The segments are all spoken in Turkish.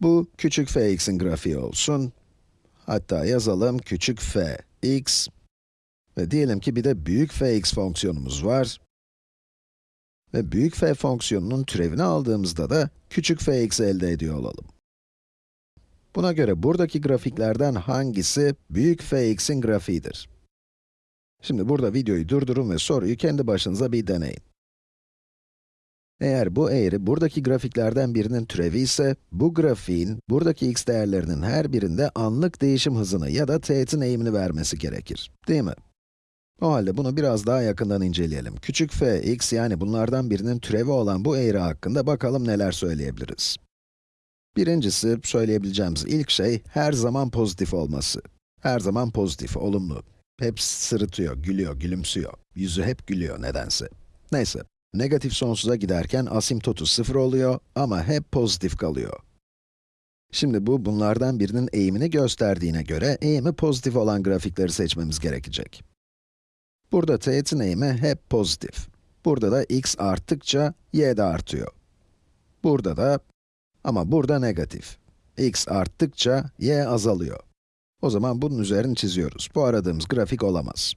Bu küçük fx'in grafiği olsun. Hatta yazalım küçük f x ve diyelim ki bir de büyük fx fonksiyonumuz var. Ve büyük f fonksiyonunun türevini aldığımızda da küçük fx elde ediyor olalım. Buna göre buradaki grafiklerden hangisi büyük fx'in grafiğidir? Şimdi burada videoyu durdurun ve soruyu kendi başınıza bir deneyin. Eğer bu eğri buradaki grafiklerden birinin türevi ise, bu grafiğin buradaki x değerlerinin her birinde anlık değişim hızını ya da teğetin eğimini vermesi gerekir. Değil mi? O halde bunu biraz daha yakından inceleyelim. Küçük f, x yani bunlardan birinin türevi olan bu eğri hakkında bakalım neler söyleyebiliriz. Birincisi, söyleyebileceğimiz ilk şey, her zaman pozitif olması. Her zaman pozitif, olumlu. Hep sırıtıyor, gülüyor, gülümsüyor. Yüzü hep gülüyor nedense. Neyse, negatif sonsuza giderken asimtotu sıfır oluyor ama hep pozitif kalıyor. Şimdi bu, bunlardan birinin eğimini gösterdiğine göre, eğimi pozitif olan grafikleri seçmemiz gerekecek. Burada teğetin eğimi hep pozitif. Burada da x arttıkça, y de artıyor. Burada da, ama burada negatif. x arttıkça, y azalıyor. O zaman bunun üzerini çiziyoruz. Bu aradığımız grafik olamaz.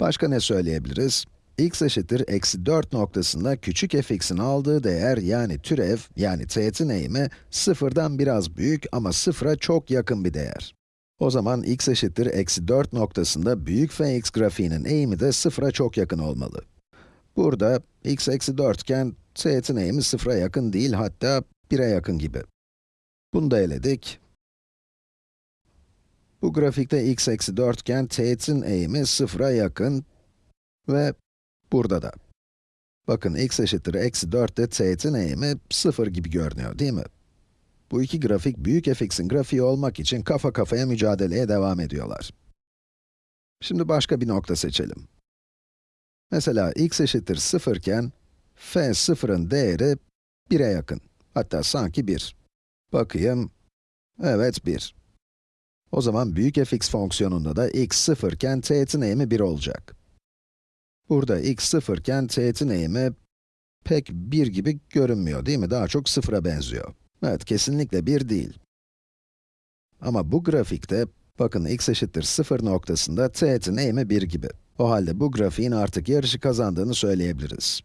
Başka ne söyleyebiliriz? X eşittir eksi 4 noktasında küçük fx'in aldığı değer yani türev, yani teğetin eğimi sıfırdan biraz büyük ama sıfıra çok yakın bir değer. O zaman x eşittir eksi 4 noktasında büyük fx grafiğinin eğimi de sıfıra çok yakın olmalı. Burada x eksi 4 iken teğetin eğimi sıfıra yakın değil hatta 1'e yakın gibi. Bunu da eledik. Bu grafikte x eksi 4 iken teğetin eğimi sıfıra yakın ve burada da. Bakın x eşittir eksi 4'te teğetin eğimi 0 gibi görünüyor değil mi? Bu iki grafik büyük fx'in grafiği olmak için kafa kafaya mücadeleye devam ediyorlar. Şimdi başka bir nokta seçelim. Mesela x eşittir 0 iken, f 0'ın değeri 1'e yakın. Hatta sanki 1. Bakayım, evet 1. O zaman büyük fx fonksiyonunda da x 0 iken teğetin eğimi 1 olacak. Burada x 0 iken teğetin eğimi pek 1 gibi görünmüyor değil mi? Daha çok 0'a benziyor. Evet, kesinlikle 1 değil. Ama bu grafikte, bakın x eşittir 0 noktasında teğetin eğimi 1 gibi. O halde bu grafiğin artık yarışı kazandığını söyleyebiliriz.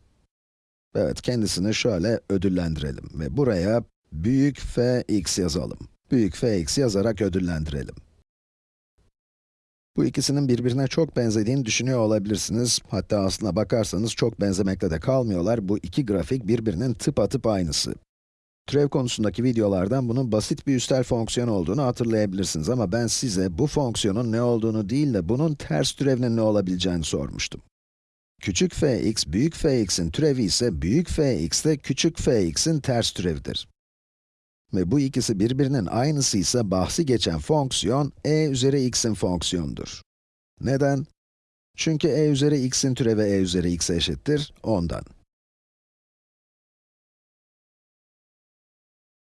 Evet, kendisini şöyle ödüllendirelim ve buraya büyük fx yazalım. Büyük fx yazarak ödüllendirelim. Bu ikisinin birbirine çok benzediğini düşünüyor olabilirsiniz. Hatta aslına bakarsanız çok benzemekle de kalmıyorlar. Bu iki grafik birbirinin tıpatıp aynısı. Türev konusundaki videolardan bunun basit bir üstel fonksiyon olduğunu hatırlayabilirsiniz ama ben size bu fonksiyonun ne olduğunu değil de bunun ters türevinin ne olabileceğini sormuştum. Küçük fx, büyük fx'in türevi ise büyük fx de küçük fx'in ters türevidir. Ve bu ikisi birbirinin aynısı ise bahsi geçen fonksiyon e üzeri x'in fonksiyonudur. Neden? Çünkü e üzeri x'in türevi e üzeri x'e eşittir, ondan.